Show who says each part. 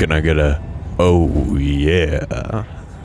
Speaker 1: Can I get a? Oh yeah.